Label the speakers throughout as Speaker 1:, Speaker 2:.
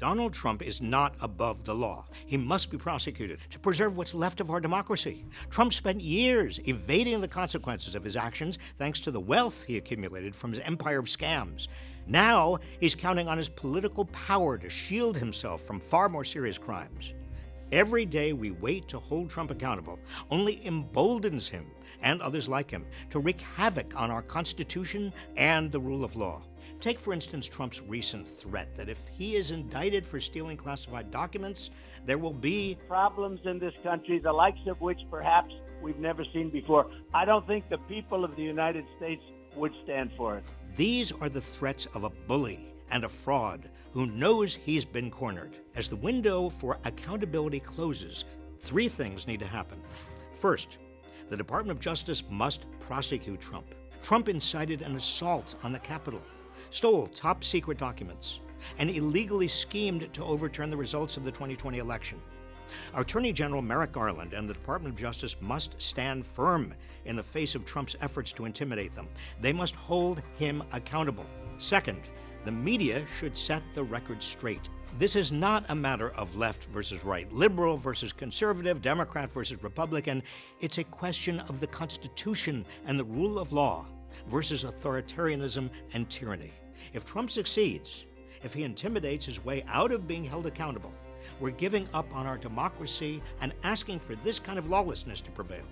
Speaker 1: Donald Trump is not above the law. He must be prosecuted to preserve what's left of our democracy. Trump spent years evading the consequences of his actions thanks to the wealth he accumulated from his empire of scams. Now, he's counting on his political power to shield himself from far more serious crimes. Every day we wait to hold Trump accountable only emboldens him and others like him to wreak havoc on our Constitution and the rule of law. Take, for instance, Trump's recent threat that if he is indicted for stealing classified documents, there will be
Speaker 2: problems in this country, the likes of which perhaps we've never seen before. I don't think the people of the United States would stand for it.
Speaker 1: These are the threats of a bully and a fraud who knows he's been cornered. As the window for accountability closes, three things need to happen. First, the Department of Justice must prosecute Trump. Trump incited an assault on the Capitol stole top secret documents, and illegally schemed to overturn the results of the 2020 election. Our Attorney General Merrick Garland and the Department of Justice must stand firm in the face of Trump's efforts to intimidate them. They must hold him accountable. Second, the media should set the record straight. This is not a matter of left versus right, liberal versus conservative, Democrat versus Republican. It's a question of the Constitution and the rule of law versus authoritarianism and tyranny. If Trump succeeds, if he intimidates his way out of being held accountable, we're giving up on our democracy and asking for this kind of lawlessness to prevail.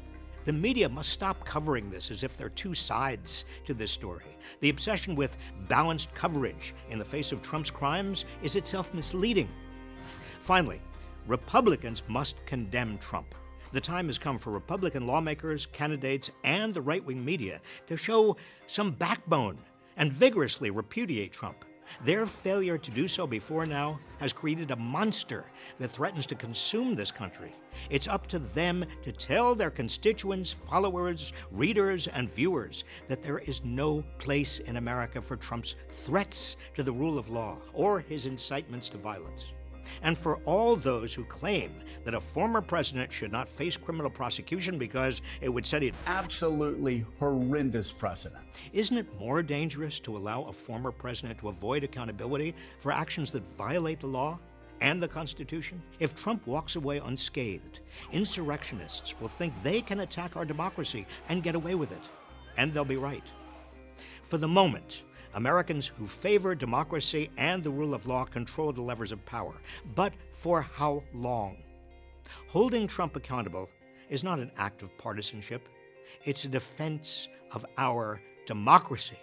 Speaker 1: The media must stop covering this as if there are two sides to this story. The obsession with balanced coverage in the face of Trump's crimes is itself misleading. Finally, Republicans must condemn Trump. The time has come for Republican lawmakers, candidates, and the right wing media to show some backbone and vigorously repudiate Trump. Their failure to do so before now has created a monster that threatens to consume this country. It's up to them to tell their constituents, followers, readers, and viewers that there is no place in America for Trump's threats to the rule of law or his incitements to violence and for all those who claim that a former president should not face criminal prosecution because it would set an
Speaker 3: absolutely horrendous precedent.
Speaker 1: Isn't it more dangerous to allow a former president to avoid accountability for actions that violate the law? and the Constitution? If Trump walks away unscathed, insurrectionists will think they can attack our democracy and get away with it. And they'll be right. For the moment, Americans who favor democracy and the rule of law control the levers of power. But for how long? Holding Trump accountable is not an act of partisanship. It's a defense of our democracy.